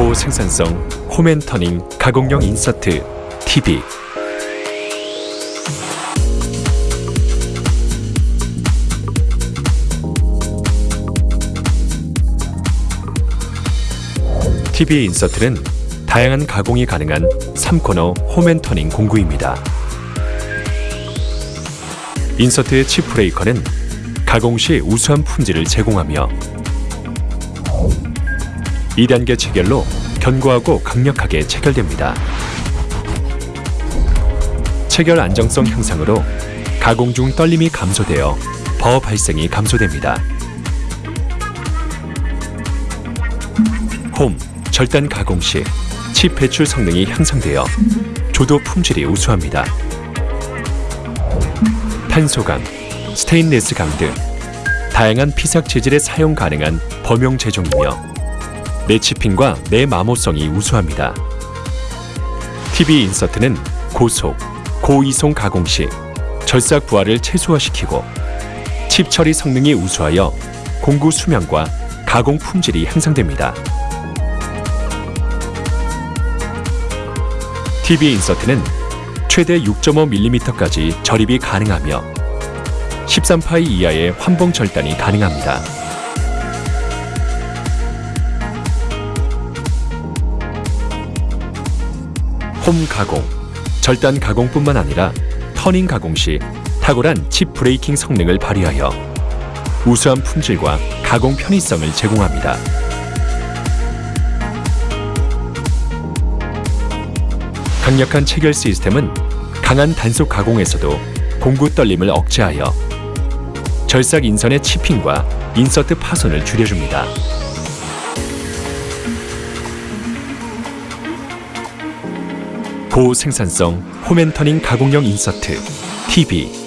고생산성 홈 and turning 가공용 인서트 TV TV 인서트는 다양한 가공이 가능한 3코너 홈 and turning 공구입니다. insert의 chip breaker는 가공 시 우수한 품질을 제공하며 2단계 체결로 견고하고 강력하게 체결됩니다. 체결 안정성 향상으로 가공 중 떨림이 감소되어 버어 발생이 감소됩니다. 홈 절단 가공 시 칩 배출 성능이 향상되어 조도 품질이 우수합니다. 탄소강, 스테인레스 강 등 다양한 피삭 재질에 사용 가능한 범용 제종이며 내치핑과 내마모성이 우수합니다. TV 인서트는 고속, 고이송 가공 시 절삭 부하를 최소화시키고 칩 처리 성능이 우수하여 공구 수명과 가공 품질이 향상됩니다. TV 인서트는 최대 6.5mm까지 절입이 가능하며 13파이 이하의 환봉 절단이 가능합니다. 홈 가공, 절단 가공뿐만 아니라 turning 가공 시 탁월한 chip breaking 성능을 발휘하여 우수한 품질과 가공 편의성을 제공합니다. 강력한 체결 시스템은 강한 단속 가공에서도 공구 떨림을 억제하여 절삭 인선의 치핑과 인서트 파손을 줄여줍니다. 고생산성 홈앤터닝 가공용 인서트 TV